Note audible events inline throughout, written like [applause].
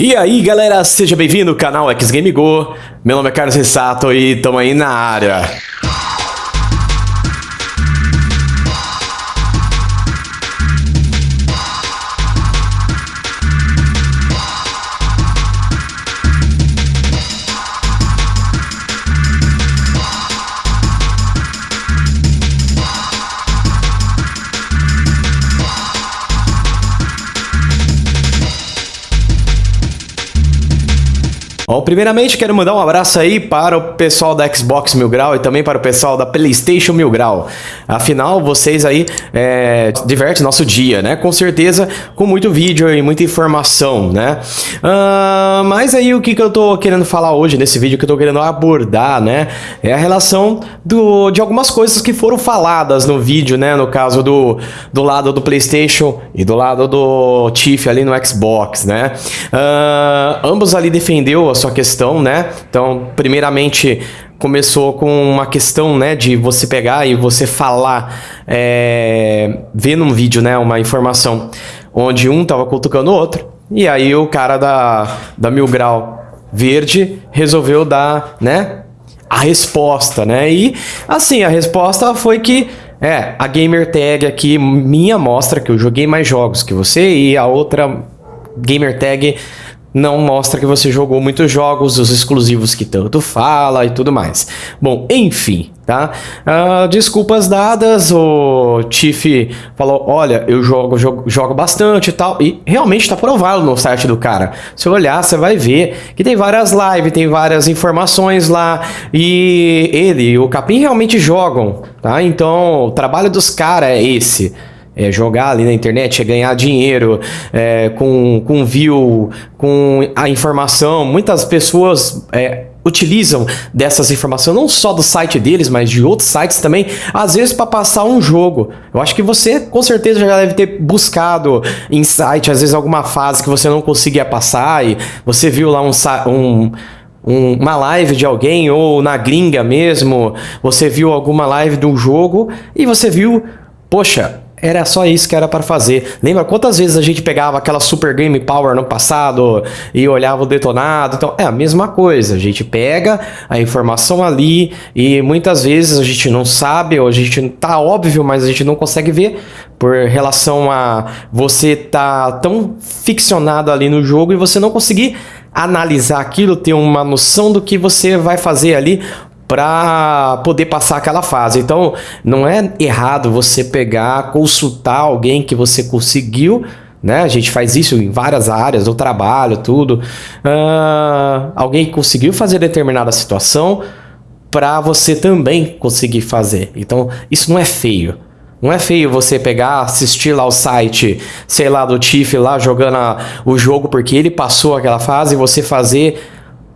E aí galera, seja bem-vindo ao canal X Game Go. Meu nome é Carlos Ressato e tamo aí na área. Bom, primeiramente quero mandar um abraço aí para o pessoal da Xbox Mil Grau e também para o pessoal da Playstation Mil Grau. Afinal, vocês aí é, divertem nosso dia, né? Com certeza, com muito vídeo e muita informação, né? Uh, mas aí o que, que eu tô querendo falar hoje nesse vídeo, que eu tô querendo abordar, né? É a relação do, de algumas coisas que foram faladas no vídeo, né? No caso do, do lado do Playstation e do lado do Tiff ali no Xbox, né? Uh, ambos ali defendeu a sua questão, né? Então, primeiramente, começou com uma questão, né, de você pegar e você falar, é, ver num vídeo, né, uma informação onde um tava cutucando o outro, e aí o cara da, da Mil Grau Verde resolveu dar, né, a resposta, né, e assim, a resposta foi que é, a gamer tag aqui minha mostra que eu joguei mais jogos que você e a outra gamer tag não mostra que você jogou muitos jogos, os exclusivos que tanto fala e tudo mais. Bom, enfim, tá? Uh, desculpas dadas, o Tiff falou, olha, eu jogo, jogo, jogo bastante e tal, e realmente está provado no site do cara. Se olhar, você vai ver que tem várias lives, tem várias informações lá, e ele e o Capim realmente jogam, tá? Então, o trabalho dos caras é esse é, jogar ali na internet, é ganhar dinheiro é, com, com view, com a informação. Muitas pessoas é, utilizam dessas informações, não só do site deles, mas de outros sites também, às vezes para passar um jogo. Eu acho que você com certeza já deve ter buscado em site, às vezes alguma fase que você não conseguia passar e você viu lá um, um um, uma live de alguém ou na gringa mesmo, você viu alguma live de um jogo e você viu, poxa, era só isso que era para fazer. Lembra quantas vezes a gente pegava aquela Super Game Power no passado e olhava o detonado? Então, é a mesma coisa. A gente pega a informação ali e muitas vezes a gente não sabe ou a gente tá óbvio, mas a gente não consegue ver por relação a você tá tão ficcionado ali no jogo e você não conseguir analisar aquilo, ter uma noção do que você vai fazer ali para poder passar aquela fase. Então, não é errado você pegar, consultar alguém que você conseguiu né? A gente faz isso em várias áreas do trabalho, tudo. Uh, alguém que conseguiu fazer determinada situação para você também conseguir fazer. Então, isso não é feio. Não é feio você pegar, assistir lá o site, sei lá, do Tiff lá jogando a, o jogo porque ele passou aquela fase e você fazer.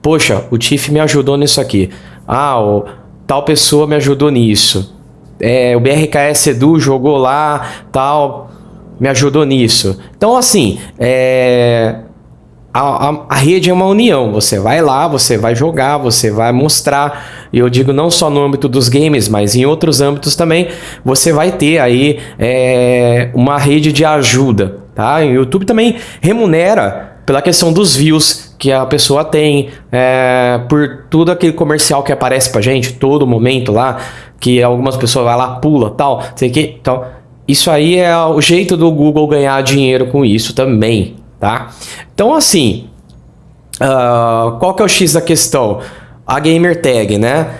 Poxa, o Tiff me ajudou nisso aqui. Ah, o, tal pessoa me ajudou nisso. É, o BRKS Edu jogou lá, tal, me ajudou nisso. Então, assim, é, a, a, a, rede é uma união. Você vai lá, você vai jogar, você vai mostrar. E eu digo não só no âmbito dos games, mas em outros âmbitos também. Você vai ter aí é, uma rede de ajuda. Tá? O YouTube também remunera pela questão dos views que a pessoa tem, é, por tudo aquele comercial que aparece pra gente, todo momento lá, que algumas pessoas vai lá, pula, tal, sei que, então, isso aí é o jeito do Google ganhar dinheiro com isso também, tá? Então, assim, uh, qual que é o X da questão? A gamer tag, né?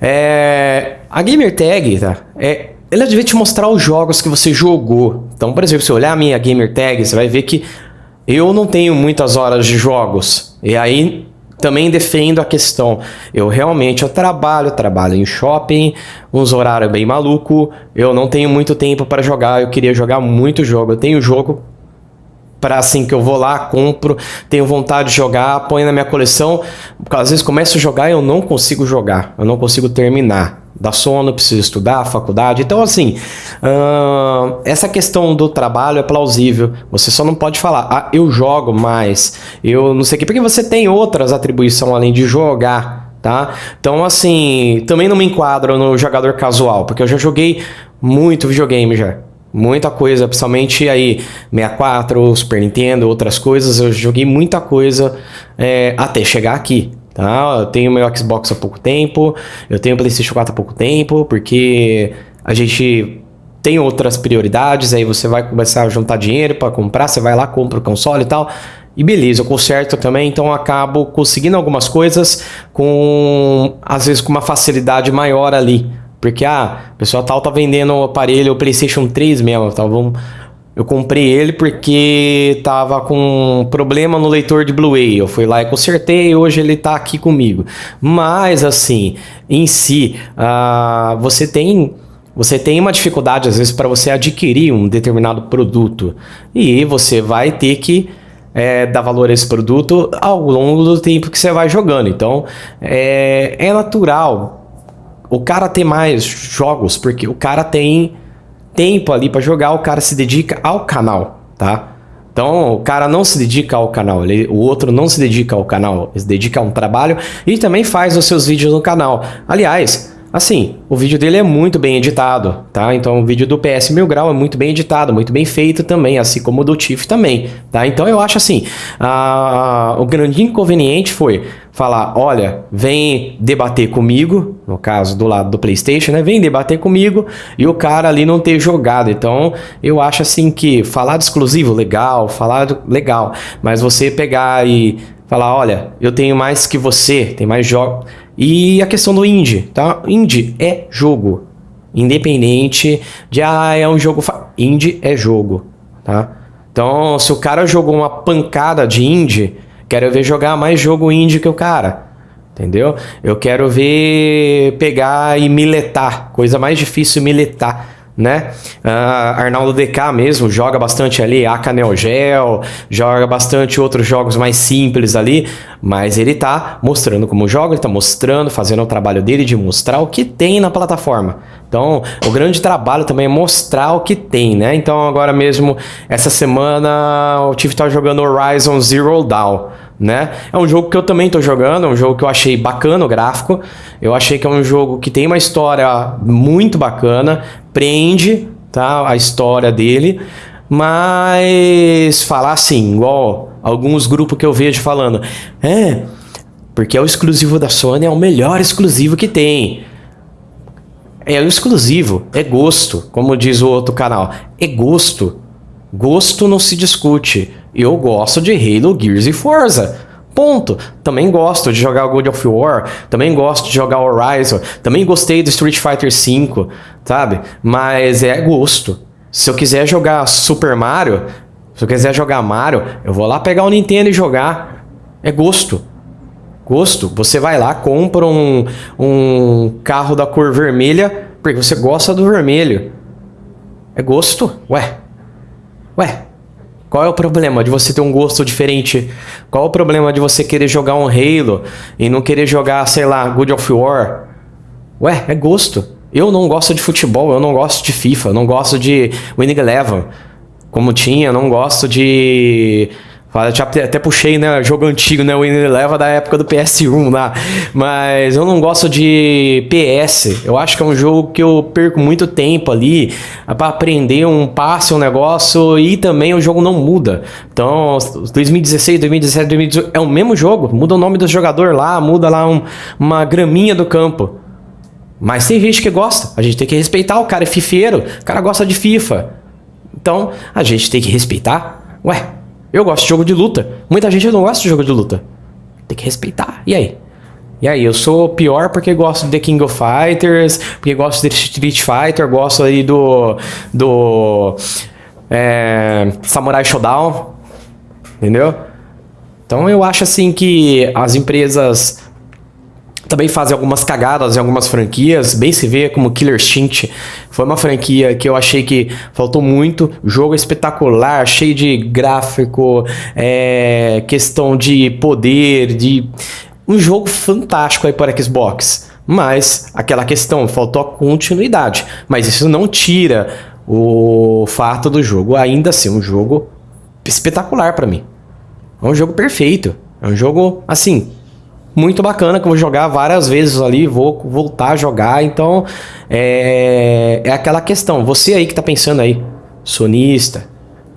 É, a gamer tag, tá? É, ela deve te mostrar os jogos que você jogou. Então, por exemplo, se olhar a minha gamer tag, você vai ver que eu não tenho muitas horas de jogos. E aí também defendo a questão. Eu realmente eu trabalho, trabalho em shopping, uns horários bem maluco. Eu não tenho muito tempo para jogar. Eu queria jogar muito jogo. Eu tenho jogo para assim que eu vou lá, compro, tenho vontade de jogar, ponho na minha coleção. Às vezes começo a jogar e eu não consigo jogar. Eu não consigo terminar dá sono, preciso estudar, faculdade. Então, assim, uh, essa questão do trabalho é plausível. Você só não pode falar, ah, eu jogo mais, eu não sei o que, porque você tem outras atribuições além de jogar, tá? Então, assim, também não me enquadro no jogador casual, porque eu já joguei muito videogame já. Muita coisa, principalmente aí 64, Super Nintendo, outras coisas. Eu joguei muita coisa é, até chegar aqui. Tá? Eu tenho meu Xbox há pouco tempo, eu tenho PlayStation 4 há pouco tempo, porque a gente tem outras prioridades. Aí você vai começar a juntar dinheiro para comprar, você vai lá, compra o console e tal. E beleza, eu conserto também, então eu acabo conseguindo algumas coisas com, às vezes, com uma facilidade maior ali. Porque, ah, o pessoal tal tá vendendo o aparelho, o PlayStation 3 mesmo, tá? Vamos, eu comprei ele porque tava com problema no leitor de Blu-ray. Eu fui lá e consertei e hoje ele tá aqui comigo. Mas, assim, em si, uh, você tem você tem uma dificuldade às vezes para você adquirir um determinado produto e você vai ter que é, dar valor a esse produto ao longo do tempo que você vai jogando. Então é, é natural o cara ter mais jogos porque o cara tem tempo ali para jogar, o cara se dedica ao canal, tá? Então, o cara não se dedica ao canal, ele, o outro não se dedica ao canal, ele se dedica a um trabalho e também faz os seus vídeos no canal. Aliás, Assim, o vídeo dele é muito bem editado, tá? Então o vídeo do PS Mil Grau é muito bem editado, muito bem feito também, assim como o do Tiff também, tá? Então eu acho assim, a, o grande inconveniente foi falar, olha, vem debater comigo, no caso do lado do Playstation, né? Vem debater comigo e o cara ali não ter jogado. Então eu acho assim que falar de exclusivo, legal, falar legal, mas você pegar e falar, olha, eu tenho mais que você, tem mais jogos e a questão do indie, tá? Indie é jogo. Independente de, ah, é um jogo... Indie é jogo, tá? Então, se o cara jogou uma pancada de indie, quero ver jogar mais jogo indie que o cara. Entendeu? Eu quero ver pegar e miletar. Coisa mais difícil miletar né? Uh, Arnaldo DK mesmo joga bastante ali, Aka Neo Geo, joga bastante outros jogos mais simples ali, mas ele tá mostrando como joga, ele tá mostrando, fazendo o trabalho dele de mostrar o que tem na plataforma. Então, o grande trabalho também é mostrar o que tem, né? Então, agora mesmo, essa semana, o Tiff tá jogando Horizon Zero Dawn né? É um jogo que eu também tô jogando, é um jogo que eu achei bacana o gráfico. Eu achei que é um jogo que tem uma história muito bacana, prende, tá? A história dele, mas falar assim, igual alguns grupos que eu vejo falando, é, porque é o exclusivo da Sony, é o melhor exclusivo que tem. É o exclusivo, é gosto, como diz o outro canal. É gosto. Gosto não se discute. Eu gosto de Halo, Gears e Forza. Ponto. Também gosto de jogar God of War, também gosto de jogar Horizon, também gostei do Street Fighter V, sabe? Mas é gosto. Se eu quiser jogar Super Mario, se eu quiser jogar Mario, eu vou lá pegar o Nintendo e jogar. É gosto. Gosto. Você vai lá, compra um, um carro da cor vermelha, porque você gosta do vermelho. É gosto. Ué, Ué, qual é o problema de você ter um gosto diferente? Qual é o problema de você querer jogar um Halo e não querer jogar, sei lá, God of War? Ué, é gosto. Eu não gosto de futebol, eu não gosto de FIFA, eu não gosto de Winning Eleven, como tinha, eu não gosto de já até puxei, né? Jogo antigo, né? O leva da época do PS1 lá. Mas eu não gosto de PS. Eu acho que é um jogo que eu perco muito tempo ali para aprender um passe, um negócio e também o jogo não muda. Então, 2016, 2017, 2018 é o mesmo jogo. Muda o nome do jogador lá, muda lá um, uma graminha do campo. Mas tem gente que gosta. A gente tem que respeitar o cara é fifeiro. O cara gosta de FIFA. Então, a gente tem que respeitar. Ué, eu gosto de jogo de luta. Muita gente não gosta de jogo de luta. Tem que respeitar. E aí? E aí, eu sou pior porque gosto de The King of Fighters, porque gosto de Street Fighter, gosto aí do... do... É, Samurai Shodown. Entendeu? Então eu acho assim que as empresas também fazem algumas cagadas em algumas franquias, bem se vê como Killer Instinct. Foi uma franquia que eu achei que faltou muito. Jogo espetacular, cheio de gráfico, é, questão de poder, de um jogo fantástico aí para Xbox. Mas aquela questão, faltou a continuidade. Mas isso não tira o fato do jogo ainda ser um jogo espetacular para mim. É um jogo perfeito. É um jogo, assim, muito bacana que eu vou jogar várias vezes ali, vou voltar a jogar. Então, é, é aquela questão. Você aí que tá pensando aí, sonista,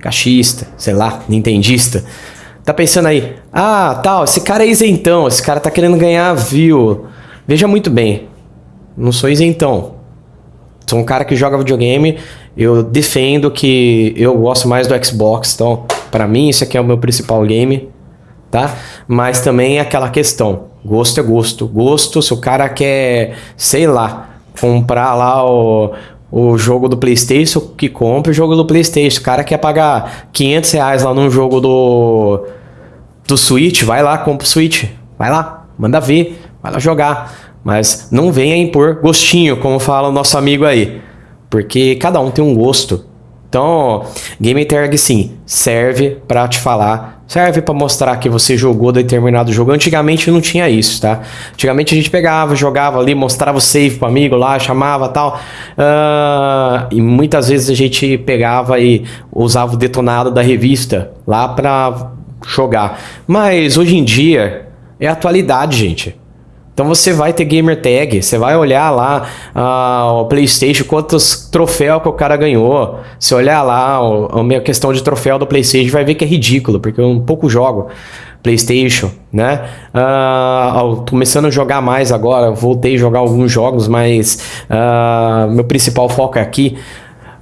cachista, sei lá, nintendista, tá pensando aí, ah, tal, esse cara é isentão, esse cara tá querendo ganhar view. Veja muito bem, não sou isentão. Sou um cara que joga videogame, eu defendo que eu gosto mais do Xbox, então, para mim, isso aqui é o meu principal game, tá? Mas também é aquela questão, gosto é gosto. Gosto, se o cara quer, sei lá, comprar lá o, o jogo do PlayStation, que compra o jogo do PlayStation. O cara quer pagar 500 reais lá num jogo do, do Switch, vai lá, compra o Switch. Vai lá, manda ver, vai lá jogar. Mas não venha impor gostinho, como fala o nosso amigo aí. Porque cada um tem um gosto. Então, Game Tag sim, serve para te falar, serve para mostrar que você jogou determinado jogo. Antigamente não tinha isso, tá? Antigamente a gente pegava, jogava ali, mostrava o save pro amigo lá, chamava tal. Uh, e muitas vezes a gente pegava e usava o detonado da revista lá para jogar. Mas hoje em dia é atualidade, gente. Então você vai ter gamer tag, você vai olhar lá uh, o PlayStation, quantos troféus que o cara ganhou. Se olhar lá o, a minha questão de troféu do PlayStation, vai ver que é ridículo, porque eu um pouco jogo PlayStation, né? Uh, começando a jogar mais agora, voltei a jogar alguns jogos, mas uh, meu principal foco é aqui.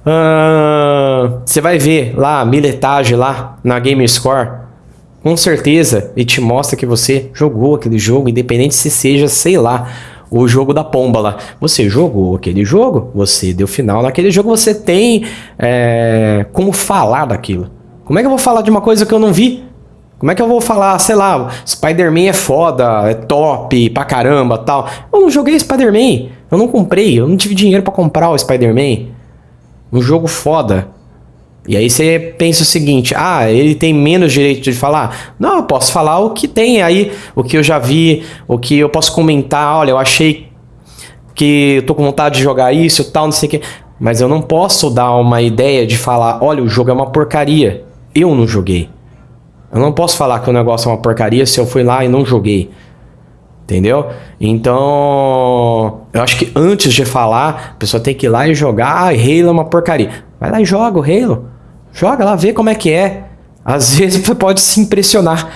Uh, você vai ver lá a miletagem lá na Gamerscore com certeza ele te mostra que você jogou aquele jogo, independente se seja, sei lá, o jogo da pomba lá. Você jogou aquele jogo, você deu final naquele jogo, você tem é, como falar daquilo. Como é que eu vou falar de uma coisa que eu não vi? Como é que eu vou falar, sei lá, Spider-Man é foda, é top pra caramba tal. Eu não joguei Spider-Man, eu não comprei, eu não tive dinheiro para comprar o Spider-Man. Um jogo foda. E aí você pensa o seguinte, ah, ele tem menos direito de falar? Não, eu posso falar o que tem aí, o que eu já vi, o que eu posso comentar, olha, eu achei que eu tô com vontade de jogar isso, tal, não sei o que. Mas eu não posso dar uma ideia de falar, olha, o jogo é uma porcaria. Eu não joguei. Eu não posso falar que o negócio é uma porcaria se eu fui lá e não joguei. Entendeu? Então, eu acho que antes de falar, a pessoa tem que ir lá e jogar. Ah, Halo é uma porcaria. Vai lá e joga o Halo. Joga lá, vê como é que é. Às [laughs] vezes você pode se impressionar,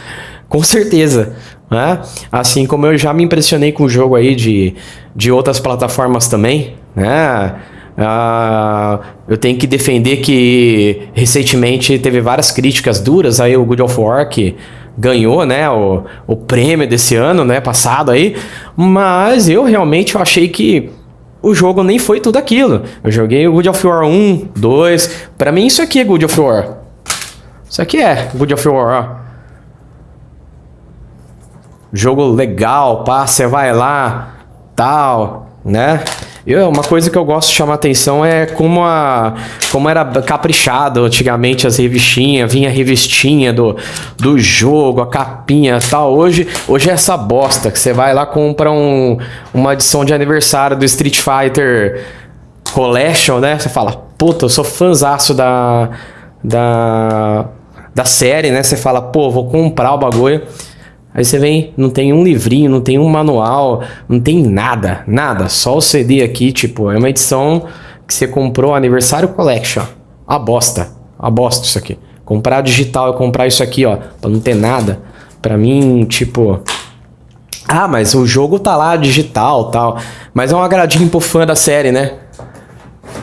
com certeza. Né? Assim como eu já me impressionei com o jogo aí de, de outras plataformas também, né? Uh, eu tenho que defender que recentemente teve várias críticas duras aí o God of War que ganhou, né, o, o prêmio desse ano, né, passado aí, mas eu realmente achei que o jogo nem foi tudo aquilo. Eu joguei o God of War 1, 2. Pra mim, isso aqui é God of War. Isso aqui é God of War, ó. Jogo legal, pá, você vai lá, tal, né? Eu, uma coisa que eu gosto de chamar atenção é como, a, como era caprichado antigamente as revistinhas, vinha a revistinha do, do jogo, a capinha e tal. Hoje, hoje é essa bosta que você vai lá compra um, uma edição de aniversário do Street Fighter Collection, né? Você fala, puta, eu sou fãzaço da, da, da série, né? Você fala, pô, vou comprar o bagulho. Aí você vem, não tem um livrinho, não tem um manual, não tem nada, nada. Só o CD aqui, tipo, é uma edição que você comprou Aniversário Collection. A bosta, a bosta isso aqui. Comprar digital e comprar isso aqui, ó, pra não ter nada. Pra mim, tipo... Ah, mas o jogo tá lá, digital tal. Mas é um agradinho pro fã da série, né?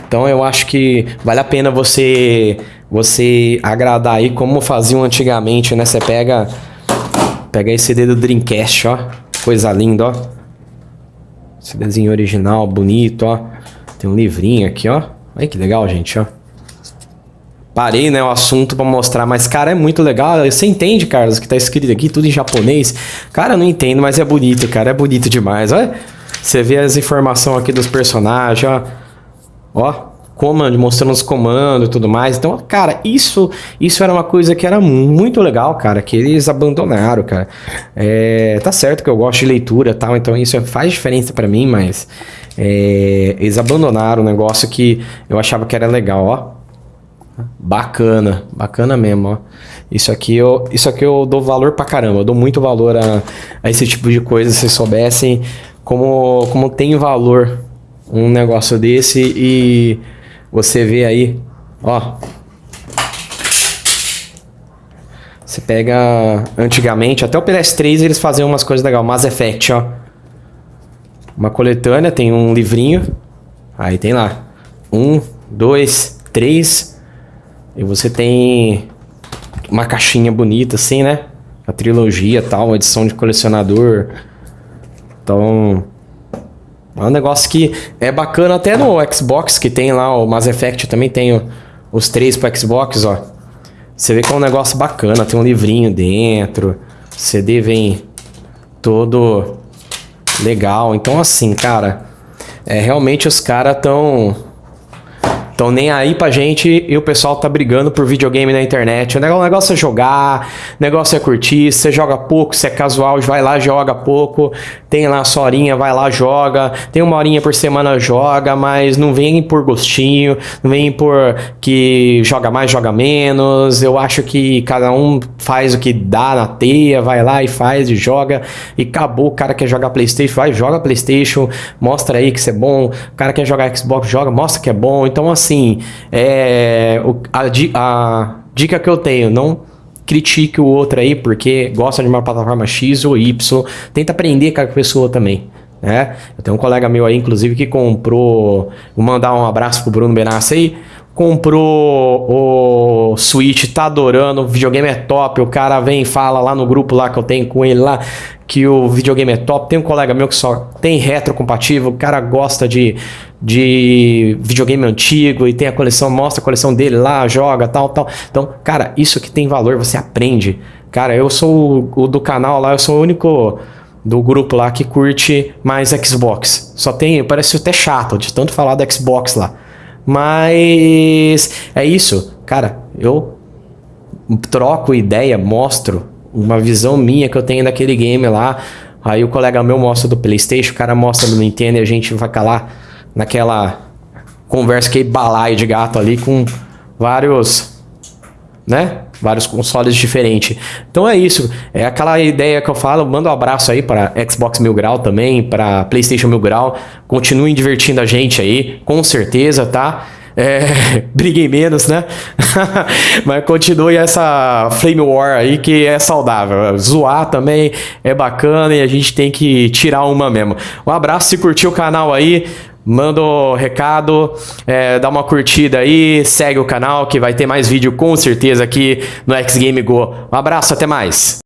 Então eu acho que vale a pena você você agradar aí como faziam antigamente, né? Você pega Pega esse CD do Dreamcast, ó. Coisa linda, ó. CDzinho original, bonito, ó. Tem um livrinho aqui, ó. Olha que legal, gente, ó. Parei, né, o assunto pra mostrar, mas, cara, é muito legal. Você entende, Carlos, que tá escrito aqui, tudo em japonês? Cara, eu não entendo, mas é bonito, cara. É bonito demais, olha. Você vê as informações aqui dos personagens, ó. Ó, comando, mostrando os comandos e tudo mais. Então, cara, isso isso era uma coisa que era muito legal, cara, que eles abandonaram, cara. É, tá certo que eu gosto de leitura tal, então isso faz diferença para mim, mas é, eles abandonaram um negócio que eu achava que era legal, ó. Bacana, bacana mesmo, ó. Isso aqui eu, isso aqui eu dou valor pra caramba, eu dou muito valor a, a esse tipo de coisa, se soubessem como, como tem valor um negócio desse e você vê aí, ó. Você pega antigamente, até o PS3 eles faziam umas coisas legais, Mass Effect, ó. Uma coletânea, tem um livrinho. Aí tem lá. Um, dois, três. E você tem uma caixinha bonita, assim, né? A trilogia tal, edição de colecionador. Então, é um negócio que é bacana até no Xbox, que tem lá o Mass Effect, também tem os três pro Xbox, ó. Você vê que é um negócio bacana, tem um livrinho dentro, CD vem todo legal. Então assim, cara, é realmente os caras tão então nem aí pra gente e o pessoal tá brigando por videogame na internet. O negócio é jogar, o negócio é curtir. Você joga pouco, você é casual, vai lá, joga pouco. Tem lá a sua horinha, vai lá, joga. Tem uma horinha por semana, joga, mas não vem por gostinho, não vem por que joga mais, joga menos. Eu acho que cada um faz o que dá na teia, vai lá e faz e joga. E acabou. O cara quer jogar Playstation, vai, joga Playstation, mostra aí que você é bom. O cara quer jogar Xbox, joga, mostra que é bom. Então assim, assim, é, a, a dica que eu tenho, não critique o outro aí porque gosta de uma plataforma X ou Y. Tenta aprender com a pessoa também. Né? Eu tenho um colega meu aí, inclusive, que comprou. Vou mandar um abraço pro Bruno Benassi aí. Comprou o Switch, tá adorando, o videogame é top. O cara vem e fala lá no grupo lá que eu tenho com ele lá que o videogame é top. Tem um colega meu que só tem retrocompatível, o cara gosta de, de videogame antigo e tem a coleção, mostra a coleção dele lá, joga, tal, tal. Então, cara, isso que tem valor, você aprende. Cara, eu sou o, o do canal lá, eu sou o único do grupo lá que curte mais Xbox. Só tem, parece até chato de tanto falar do Xbox lá. Mas é isso, cara, eu troco ideia, mostro uma visão minha que eu tenho daquele game lá. Aí o colega meu mostra do Playstation, o cara mostra do Nintendo e a gente vai calar naquela conversa que balaio de gato ali com vários, né? Vários consoles diferentes. Então é isso. É aquela ideia que eu falo. Manda um abraço aí para Xbox Mil Grau também, para PlayStation Mil Grau. Continuem divertindo a gente aí, com certeza, tá? É, [laughs] briguem menos, né? [laughs] Mas continue essa Flame War aí que é saudável. Zoar também é bacana e a gente tem que tirar uma mesmo. Um abraço, se curtiu o canal aí, manda um recado, é, dá uma curtida aí, segue o canal que vai ter mais vídeo com certeza aqui no X Game Go. Um abraço, até mais!